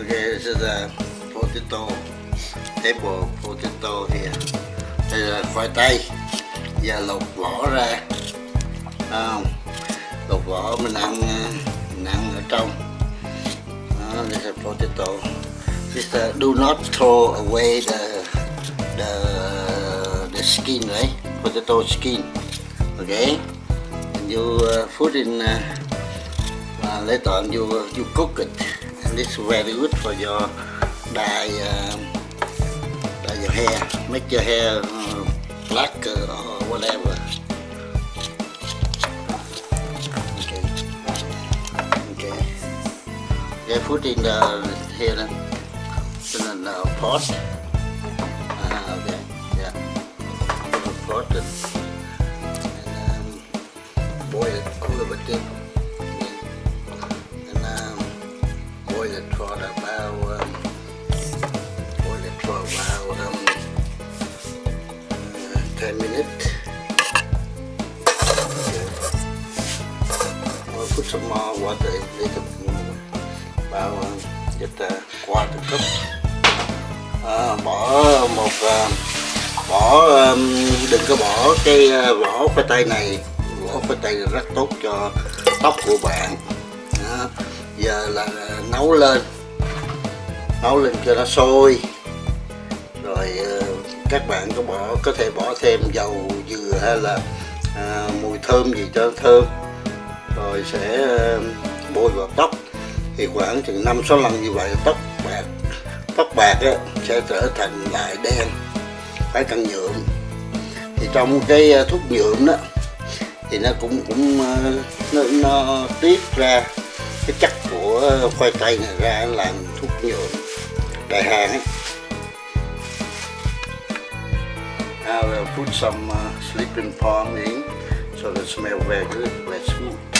Okay, this is a potato, table potato here. Đây là khoai tây, giờ lột vỏ ra, không? Lột vỏ mình ăn, mình ăn ở trong. Đó, this is potato. Just uh, do not throw away the the the skin, right? Potato skin. Okay, and you uh, put in. Uh, uh, later on you uh, you cook it and it's very good for your dye uh, dye your hair make your hair uh, black or whatever. Okay. Okay. Yeah put in the here uh, in the pot. Uh, okay. Yeah. Put the pot and, and um, boil it cool a bit put some more water in little about bao just a quarter cup. À, bỏ một uh, bỏ um, đừng có bỏ cái uh, vỏ khoai tây này vỏ khoai tây rất tốt cho tóc của bạn. À, giờ là nấu lên nấu lên cho nó sôi. Rồi ờ, các bạn có bỏ có thể bỏ thêm dầu dừa hay là à, mùi thơm gì cho thơm rồi sẽ ờ, bôi vào tóc thì khoảng chừng năm sáu lần như vậy tóc bạc tóc bạc á, sẽ trở thành lại đen phải cần nhuộm thì trong cái ờ, thuốc nhuộm đó thì nó cũng cũng ờ, nó, nó tiết ra cái chất của khoai tây này ra làm thuốc nhuộm đại hàng ấy. I will uh, put some uh, sleeping palm in so the smell very good, very smooth.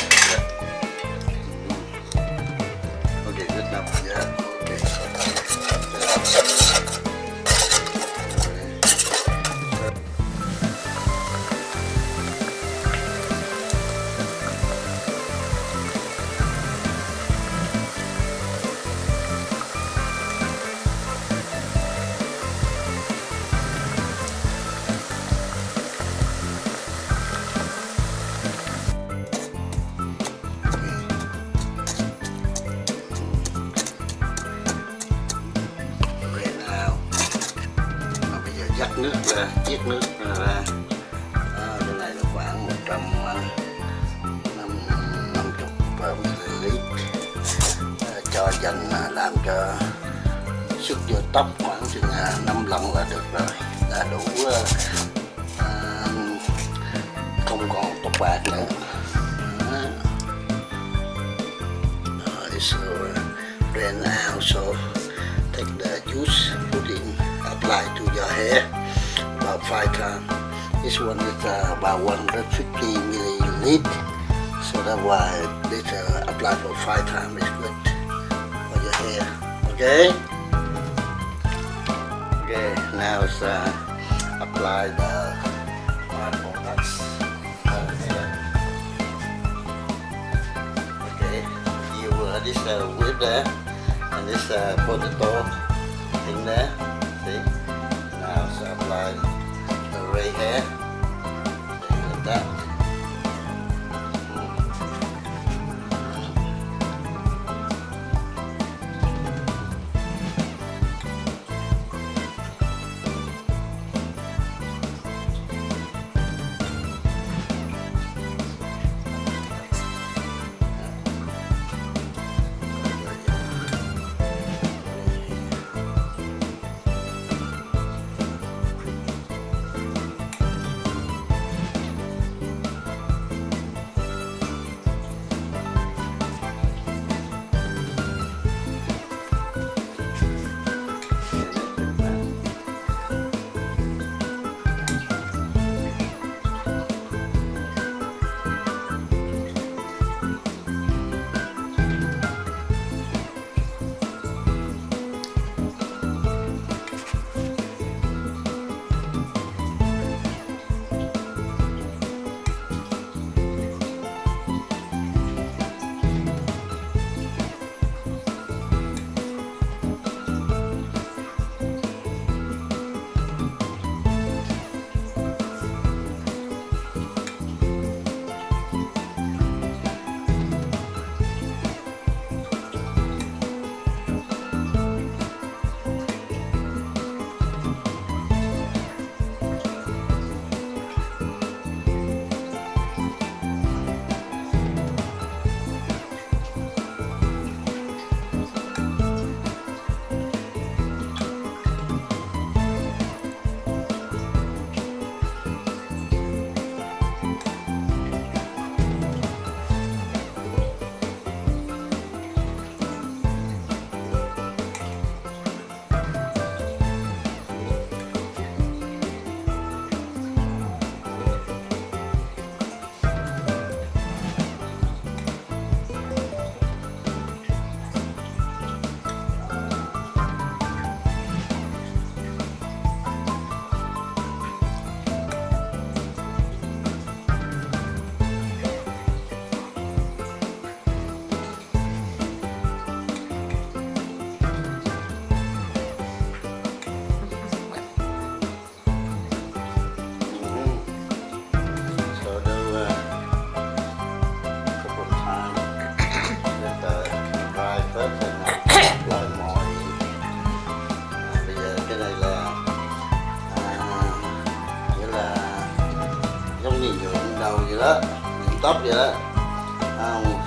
Chiếc nước. Ra. À, cái này là khoảng 100 năm năm à, cho dành làm cho sức vô tóc khoảng chừng à, 5 lần là được rồi. Đã đủ à, không còn tóc bạc nữa. Rồi, so uh, then now so take the juice put in apply to your hair. Five times this one is uh, about 150 milliliter so that's why this uh, apply for five times is good. For your hair. Okay? Okay now it's uh, apply the okay you uh, this uh, whip there and this uh, potato in there the ray gì nhuộm đầu vậy đó nhuộm tóc vậy đó. À, Không